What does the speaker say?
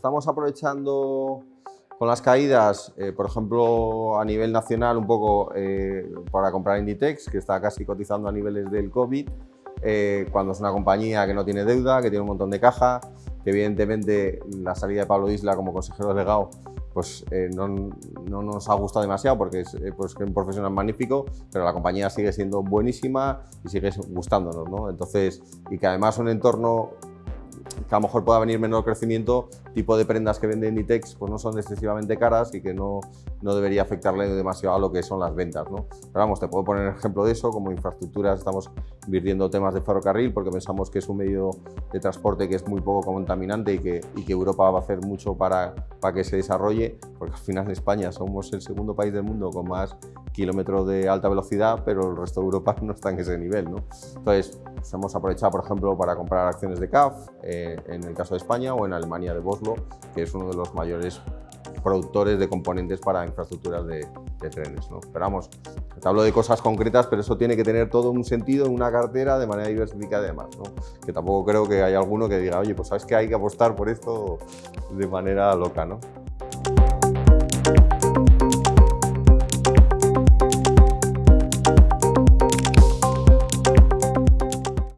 estamos aprovechando con las caídas, eh, por ejemplo, a nivel nacional, un poco eh, para comprar Inditex, que está casi cotizando a niveles del COVID, eh, cuando es una compañía que no tiene deuda, que tiene un montón de caja, que evidentemente la salida de Pablo Isla como consejero delegado pues no, no, nos ha gustado demasiado porque es, pues, un profesional magnífico, pero la compañía sigue siendo buenísima y sigue gustándonos, ¿no? Entonces, y que además un entorno que a lo mejor pueda venir menor crecimiento, tipo de prendas que vende Inditex pues no son excesivamente caras y que no, no debería afectarle demasiado a lo que son las ventas. ¿no? Pero vamos, te puedo poner ejemplo de eso, como infraestructuras estamos invirtiendo temas de ferrocarril porque pensamos que es un medio de transporte que es muy poco contaminante y que, y que Europa va a hacer mucho para, para que se desarrolle, porque al final en España somos el segundo país del mundo con más kilómetros de alta velocidad, pero el resto de Europa no está en ese nivel. ¿no? Entonces, hemos aprovechado, por ejemplo, para comprar acciones de CAF, eh, en el caso de España, o en Alemania de Boslo, que es uno de los mayores productores de componentes para infraestructuras de, trenes. ¿no? Pero vamos, te hablo de cosas concretas, pero eso tiene que tener todo un sentido en una cartera de manera diversificada y demás. ¿no? Que tampoco creo que haya alguno que diga, oye, pues sabes que hay que apostar por esto de manera loca. ¿no?